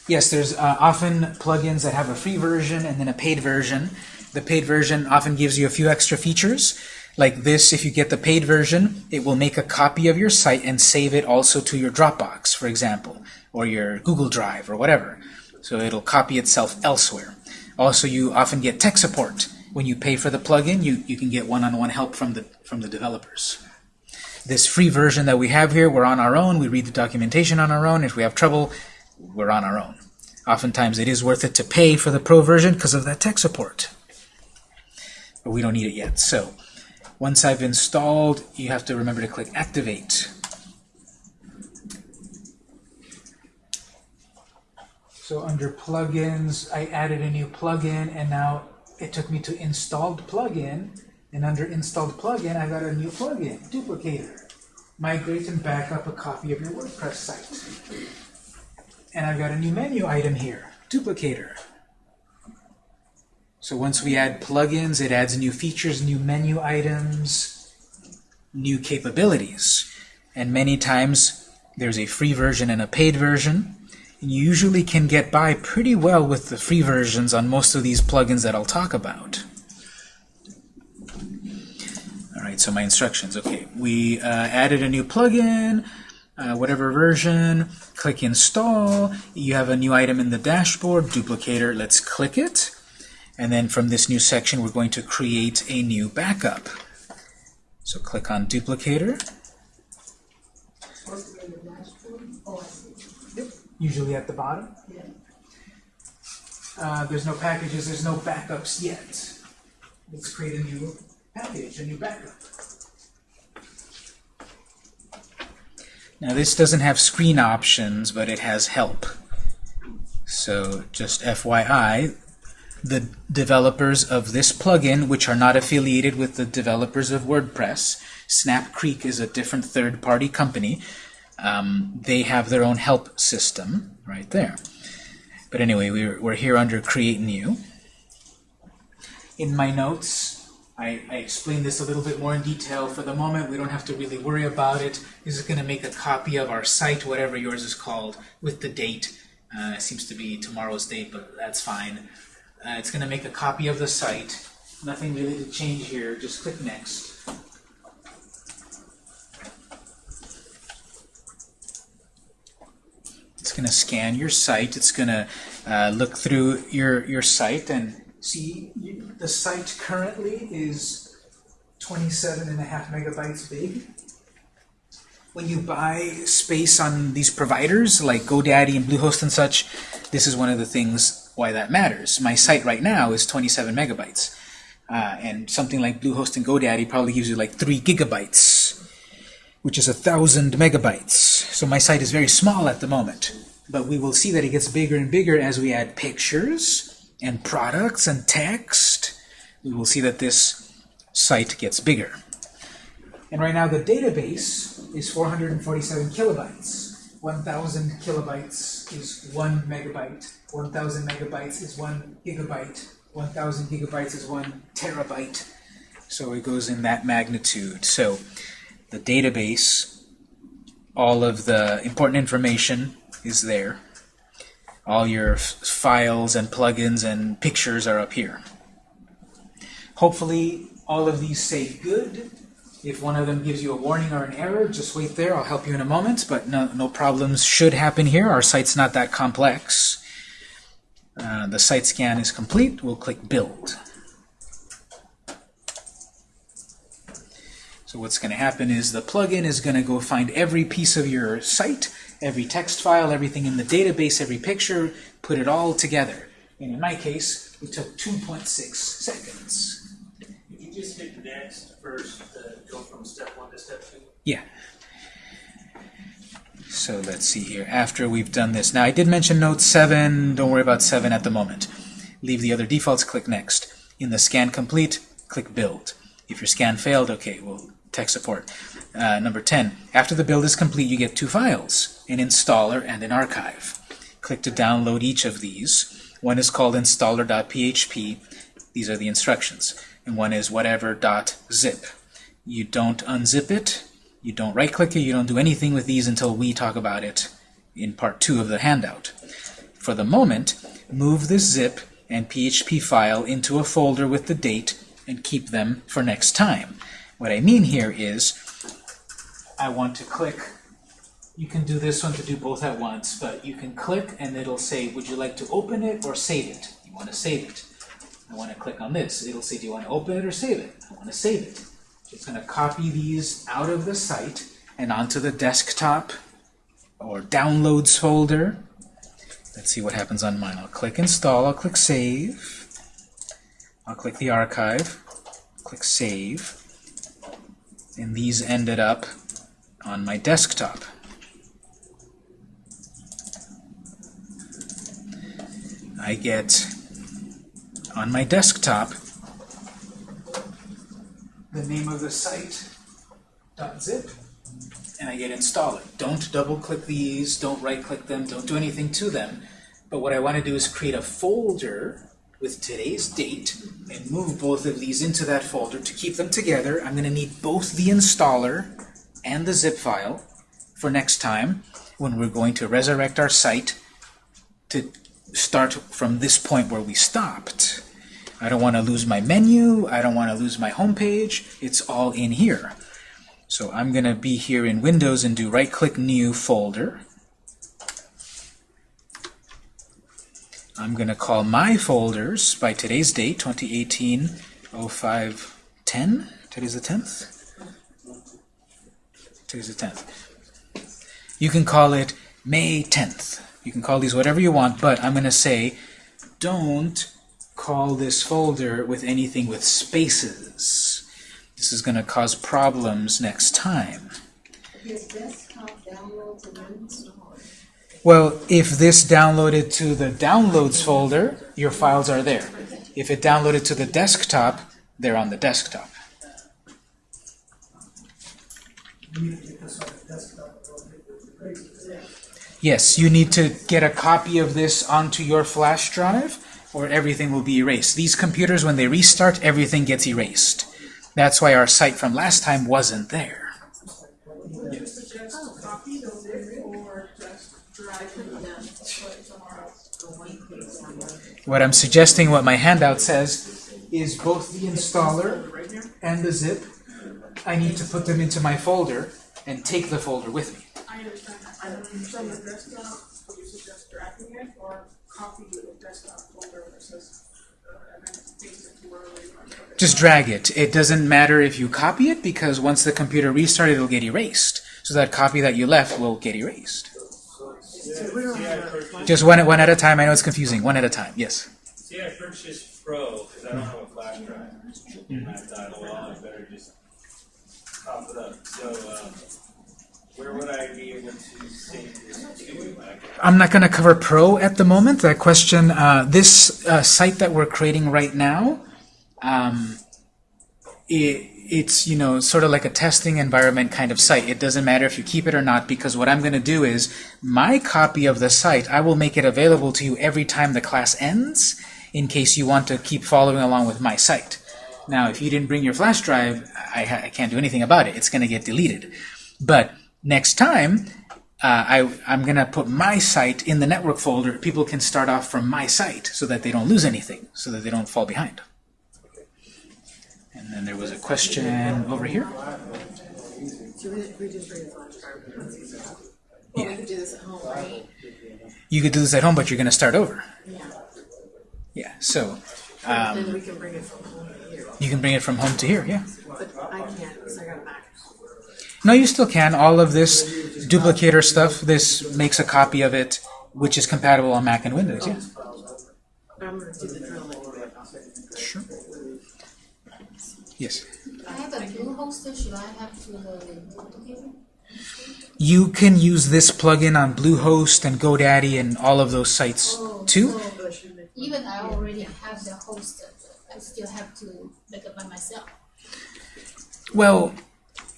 Yes, there's uh, often plugins that have a free version and then a paid version. The paid version often gives you a few extra features. Like this, if you get the paid version, it will make a copy of your site and save it also to your Dropbox, for example, or your Google Drive, or whatever. So it'll copy itself elsewhere. Also, you often get tech support. When you pay for the plugin, you, you can get one-on-one help from the, from the developers. This free version that we have here, we're on our own. We read the documentation on our own. If we have trouble, we're on our own. Oftentimes, it is worth it to pay for the pro version because of that tech support. But we don't need it yet. So, once I've installed, you have to remember to click Activate. So under Plugins, I added a new plugin, and now it took me to Installed Plugin, and under Installed Plugin, I got a new plugin, Duplicator. Migrate and back up a copy of your WordPress site. And I've got a new menu item here, Duplicator. So once we add plugins, it adds new features, new menu items, new capabilities. And many times there's a free version and a paid version. And you usually can get by pretty well with the free versions on most of these plugins that I'll talk about. Alright, so my instructions. Okay, we uh, added a new plugin. uh, whatever version, click install. You have a new item in the dashboard, duplicator. Let's click it. And then from this new section, we're going to create a new backup. So click on duplicator. Supposed to be in the dashboard? I see. Usually at the bottom. Yeah. Uh, there's no packages, there's no backups yet. Let's create a new package, a new backup. Now this doesn't have screen options, but it has help. So just FYI, the developers of this plugin, which are not affiliated with the developers of WordPress, Snap Creek is a different third-party company. Um, they have their own help system right there. But anyway, we're, we're here under Create New. In my notes, I, I explained this a little bit more in detail. For the moment, we don't have to really worry about it. This is going to make a copy of our site, whatever yours is called, with the date. Uh, it seems to be tomorrow's date, but that's fine. Uh, it's going to make a copy of the site. Nothing really to change here. Just click Next. It's going to scan your site. It's going to uh, look through your, your site and see you, the site currently is 27 and a half megabytes big. When you buy space on these providers like GoDaddy and Bluehost and such, this is one of the things why that matters. My site right now is 27 megabytes. Uh, and something like Bluehost and GoDaddy probably gives you like 3 gigabytes, which is a thousand megabytes. So my site is very small at the moment. But we will see that it gets bigger and bigger as we add pictures and products and text. We will see that this site gets bigger. And right now the database is 447 kilobytes. 1,000 kilobytes is 1 megabyte. 1,000 megabytes is 1 gigabyte. 1,000 gigabytes is 1 terabyte. So it goes in that magnitude. So the database, all of the important information is there. All your files and plugins and pictures are up here. Hopefully all of these say good. If one of them gives you a warning or an error, just wait there. I'll help you in a moment, but no, no problems should happen here. Our site's not that complex. Uh, the site scan is complete. We'll click Build. So what's going to happen is the plugin is going to go find every piece of your site, every text file, everything in the database, every picture, put it all together. And in my case, it took 2.6 seconds. If you just hit next first, uh, go from step one to step two. Yeah. So let's see here. After we've done this. Now, I did mention Note 7. Don't worry about 7 at the moment. Leave the other defaults. Click Next. In the scan complete, click Build. If your scan failed, okay, well, tech support. Uh, number 10. After the build is complete, you get two files, an installer and an archive. Click to download each of these. One is called installer.php. These are the instructions. And one is whatever.zip. You don't unzip it. You don't right-click it. You don't do anything with these until we talk about it in part two of the handout. For the moment, move this zip and PHP file into a folder with the date and keep them for next time. What I mean here is I want to click you can do this one to do both at once, but you can click and it'll say, would you like to open it or save it? You want to save it. I want to click on this. It'll say, do you want to open it or save it? I want to save it. It's going to copy these out of the site and onto the desktop or downloads folder. Let's see what happens on mine. I'll click install, I'll click save. I'll click the archive, click save. And these ended up on my desktop. I get on my desktop the name of the site .zip and I get installer. Don't double click these, don't right click them, don't do anything to them. But what I want to do is create a folder with today's date and move both of these into that folder to keep them together. I'm going to need both the installer and the zip file for next time when we're going to resurrect our site to start from this point where we stopped. I don't want to lose my menu. I don't want to lose my home page. It's all in here. So I'm going to be here in Windows and do right-click New Folder. I'm going to call my folders by today's date, 2018 05 10. Today's the 10th? Today's the 10th. You can call it May 10th. You can call these whatever you want, but I'm going to say don't call this folder with anything with spaces. This is going to cause problems next time. His desktop downloads and then install. Well, if this downloaded to the downloads folder, your files are there. If it downloaded to the desktop, they're on the desktop. You need to get this on the desktop, or it- Yes, you need to get a copy of this onto your flash drive, or everything will be erased. These computers, when they restart, everything gets erased. That's why our site from last time wasn't there. What I'm suggesting, what my handout says, is both the installer and the zip, I need to put them into my folder and take the folder with me. I understand that. From the desktop, you suggest dragging it or copy the desktop folder versus, and then paste it to wherever you want to put it. Just drag it. It doesn't matter if you copy it because once the computer restarted, it'll get erased. So that copy that you left will get erased. Just one, one at a time. I know it's confusing. One at a time. Yes. See, I purchased Pro because I don't have a flash drive. And I thought, well, I better just pop it up. So, um, I'm not going to cover Pro at the moment. That question, uh, this uh, site that we're creating right now, um, it, it's you know sort of like a testing environment kind of site. It doesn't matter if you keep it or not because what I'm going to do is my copy of the site I will make it available to you every time the class ends, in case you want to keep following along with my site. Now, if you didn't bring your flash drive, I, I can't do anything about it. It's going to get deleted. But next time, uh, I, I'm going to put my site in the network folder. People can start off from my site so that they don't lose anything, so that they don't fall behind. And then there was a question over here. So we, we just bring a flash drive. Well, we could do this at home, right? You could do this at home, but you're going to start over. Yeah. Yeah, so Then um, we can bring it from home to here. you can bring it from home to here, yeah. But I can't because I got a Mac. No, you still can. All of this duplicator stuff, this makes a copy of it, which is compatible on Mac and Windows, yeah. I'm gonna do the drill anyway. Sure. Yes. I have a blue hoster, should I have to uh, duplicate? You can use this plugin on Bluehost and GoDaddy and all of those sites too. Even I already have the hoster, I still have to make it by myself. Well,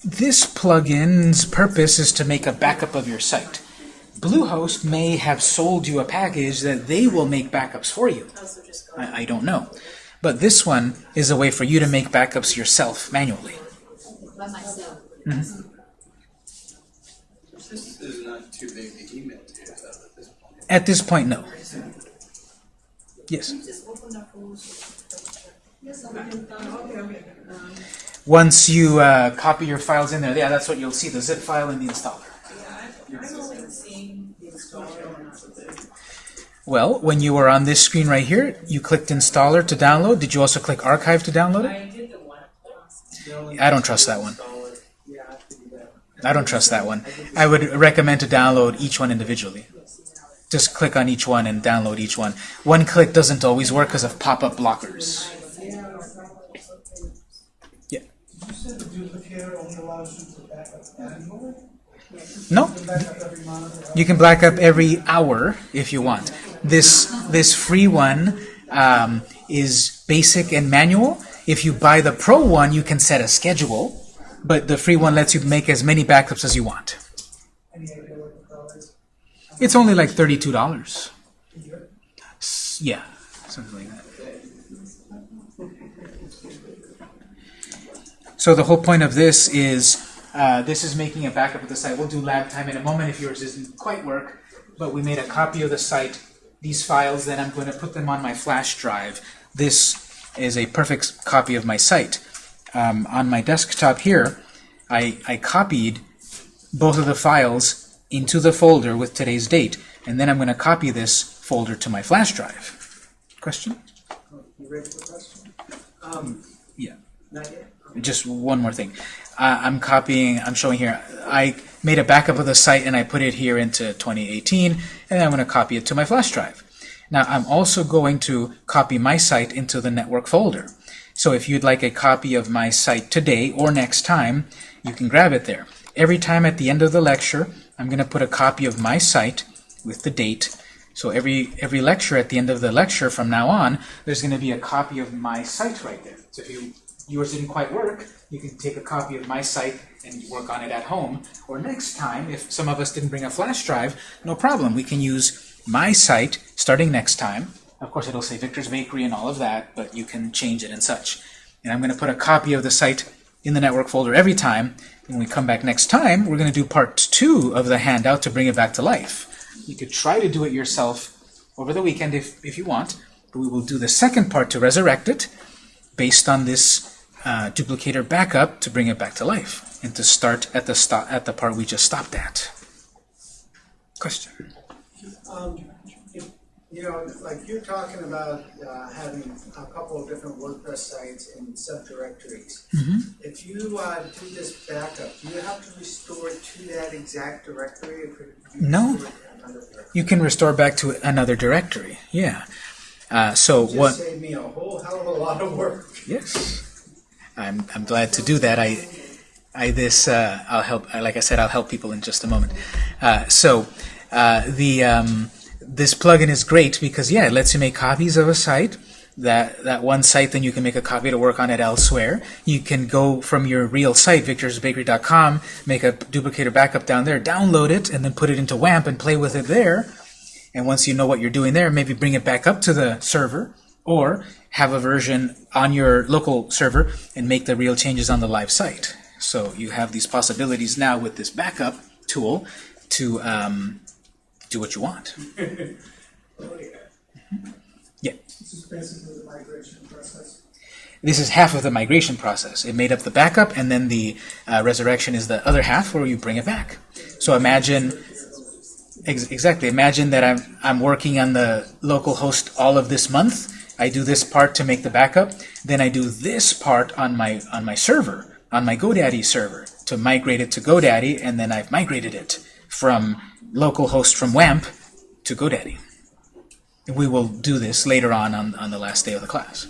this plugin's purpose is to make a backup of your site. Bluehost may have sold you a package that they will make backups for you. I, I don't know. But this one is a way for you to make backups yourself manually. By myself. This is not too big to email to you, at this point. At this point, no. Yes. Once you uh, copy your files in there, yeah, that's what you'll see, the zip file and the installer. Well, when you were on this screen right here, you clicked installer to download. Did you also click archive to download it? I don't trust that one. I don't trust that one. I would recommend to download each one individually. Just click on each one and download each one. One click doesn't always work because of pop-up blockers. Yeah. You said the duplicator only allows you to back up annually? No, You can back up every monitor? you can back up every hour if you want. This this free one um, is basic and manual. If you buy the pro one, you can set a schedule, but the free one lets you make as many backups as you want. Any idea what the pro is? It's only like thirty-two dollars. Yeah, something like that. So the whole point of this is uh, this is making a backup of the site. We'll do lab time in a moment if yours doesn't quite work, but we made a copy of the site. These files, then I'm going to put them on my flash drive. This is a perfect copy of my site. Um, on my desktop here, I, I copied both of the files into the folder with today's date, and then I'm going to copy this folder to my flash drive. Question? You ready for the question? Um, Yeah. not yet? Just one more thing. Uh, I'm copying, I'm showing here, I made a backup of the site and I put it here into 2018, and I'm going to copy it to my flash drive. Now, I'm also going to copy my site into the network folder. So if you'd like a copy of my site today or next time, you can grab it there. Every time at the end of the lecture, I'm going to put a copy of my site with the date. So every every lecture at the end of the lecture from now on, there's going to be a copy of my site right there. So if you yours didn't quite work, you can take a copy of my site and work on it at home. Or next time, if some of us didn't bring a flash drive, no problem. We can use my site starting next time. Of course, it'll say Victor's Bakery and all of that, but you can change it and such. And I'm going to put a copy of the site in the network folder every time. When we come back next time, we're going to do part two of the handout to bring it back to life. You could try to do it yourself over the weekend if, if you want, but we will do the second part to resurrect it based on this uh, duplicator backup to bring it back to life and to start at the stop at the part we just stopped at. Question. Um, you know, like you're talking about, uh, having a couple of different WordPress sites and subdirectories. If you, uh, do this backup, do you have to restore it to that exact directory? No. restore it to another directory? You can restore back to another directory. Yeah. Uh, so what? Saved me a whole hell of a lot of work. Yes. I'm, I'm glad to do that. I, I this uh, I'll help. Like I said, I'll help people in just a moment. Uh, so uh, the um, this plugin is great because yeah, it lets you make copies of a site. That that one site, then you can make a copy to work on it elsewhere. You can go from your real site, victorsbakery.com, make a duplicator backup down there, download it, and then put it into WAMP and play with it there. And once you know what you're doing there, maybe bring it back up to the server or have a version on your local server and make the real changes on the live site. So you have these possibilities now with this backup tool to um, do what you want. [laughs] Yeah, This is basically the migration process. this is half of the migration process. It made up the backup, and then the uh, resurrection is the other half where you bring it back. So imagine exactly. Imagine that I'm I'm working on the local host all of this month. I do this part to make the backup. Then I do this part on my on my server, on my GoDaddy server, to migrate it to GoDaddy, and then I've migrated it from localhost from WAMP to GoDaddy. We will do this later on on, on the last day of the class.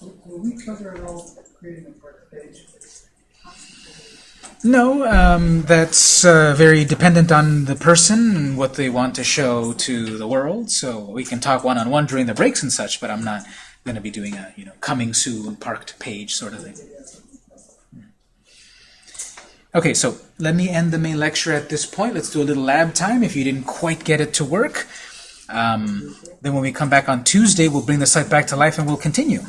Will we cover it all, creating a part page? No, um, that's uh, very dependent on the person and what they want to show to the world. So we can talk one on one during the breaks and such, but I'm not going to be doing a you know coming soon parked page sort of thing. Okay, so let me end the main lecture at this point. Let's do a little lab time if you didn't quite get it to work. Um, then when we come back on Tuesday, we'll bring the site back to life and we'll continue.